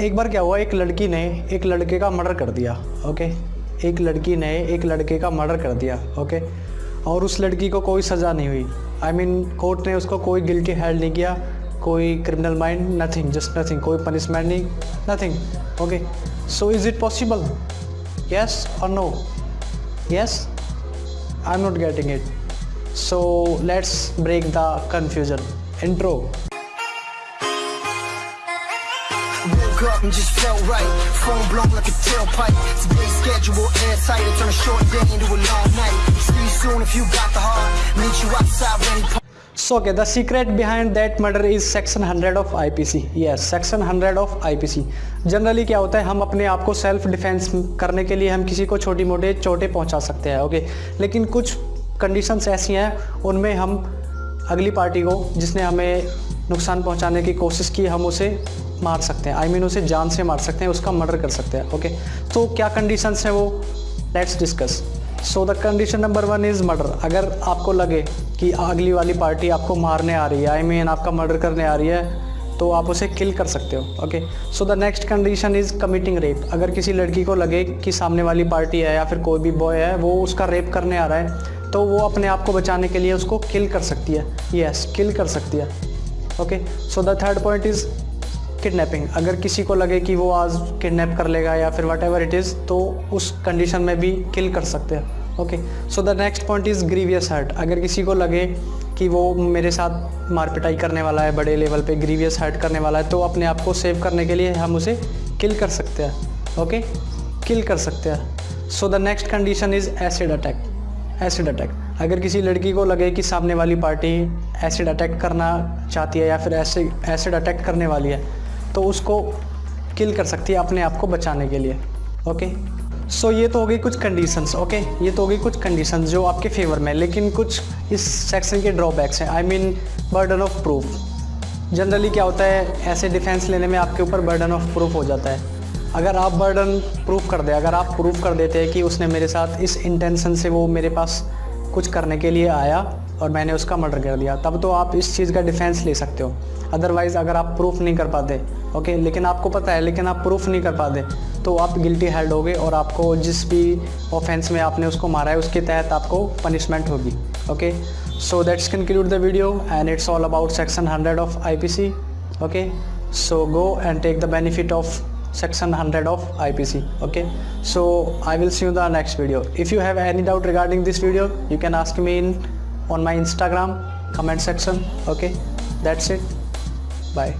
एक बार क्या हुआ? एक लड़की ने एक लड़के का मर्डर कर दिया ओके एक लड़की ने एक लड़के का मर्डर कर दिया ओके और उस लड़की को कोई सज़ा नहीं हुई। आई मीन कोर्ट ने उसको कोई गिल्टी हेल्ड नहीं किया, कोई criminal mind nothing just nothing कोई पनिशमेंट नहीं nothing okay so is it possible yes और no yes I am not getting it so let's break the confusion intro Woke up and just felt right. Phone blown like a tailpipe. Today's schedule airtight. I turn a short day into a long night. See you soon if you got the heart. Meet you outside when he So okay, the secret behind that murder is section 100 of IPC. Yes, section 100 of IPC. Generally क्या होता है हम अपने आप को self defence करने के लिए हम किसी को छोटी मोटे चोटें पहुँचा सकते हैं ओके लेकिन कुछ कंडीशंस ऐसी हैं उनमें हम अगली पार्टी को जिसने हमें नुकसान पहुँचाने की कोशिश की हम उसे मार सकते हैं। आई I मीन mean, उसे जान से मार सकते हैं उसका मर्डर कर सकते हैं ओके तो क्या कंडीशंस हैं वो? Let's discuss so the condition number one is murder अगर आपको लगे कि अगली वाली पार्टी आपको मारने आ रही है आई I मीन mean, आपका मर्डर करने आ रही है तो आप उसे किल कर सकते हो okay so the next condition is committing rape अगर किसी लड़की को लगे कि सामने वाली पार्टी है या फिर कोई भी बॉय है वो उसका रेप करने आ रहा है तो वो अपने आप को बचाने के लिए उसको किल कर सकती है। यस yes, किल कर सकती है। Okay so the third point is kidnapping अगर किसी को लगे कि वो आज किडनैप कर लेगा या फिर वट एवर इट इज़ तो उस कंडीशन में भी किल कर सकते हैं। Okay so the next point is grievous hurt अगर किसी को लगे कि वो मेरे साथ मारपिटाई करने वाला है, बड़े लेवल पे ग्रीवियस हर्ट करने वाला है तो अपने आप को सेव करने के लिए हम उसे किल कर सकते हैं। ओके किल कर सकते हैं। So the next condition is acid attack acid attack अगर किसी लड़की को लगे कि सामने वाली पार्टी एसिड अटैक करना चाहती है या फिर एसिड एसिड अटैक करने वाली है तो उसको किल कर सकती है अपने आप को बचाने के लिए ओके सो so, ये तो हो गई कुछ कंडीशंस ओके ये तो हो गई कुछ कंडीशंस जो आपके फेवर में लेकिन कुछ इस सेक्शन के ड्रॉबैक्स हैं। I mean burden of proof generally क्या होता है ऐसे डिफेंस लेने में आपके ऊपर बर्डन ऑफ़ प्रूफ हो जाता है। अगर आप बर्डन प्रूफ कर दे अगर आप प्रूफ कर देते हैं कि उसने मेरे साथ इस इंटेंशन से वो मेरे पास कुछ करने के लिए आया और मैंने उसका मर्डर कर दिया। तब तो आप इस चीज़ का डिफेंस ले सकते हो। अदरवाइज़ अगर आप प्रूफ नहीं कर पाते ओके लेकिन आपको पता है, लेकिन आप प्रूफ नहीं कर पाते तो आप गिल्टी हेल्ड होगे और आपको जिस भी ऑफेंस में आपने उसको मारा है, उसके तहत आपको पनिशमेंट होगी okay so that's conclude the video and it's all about section hundred of I P C okay so go and take the benefit of section 100 of IPC okay? So I will see you in the next video. If you have any doubt regarding this video you can ask me in on my Instagram comment section okay? That's it. Bye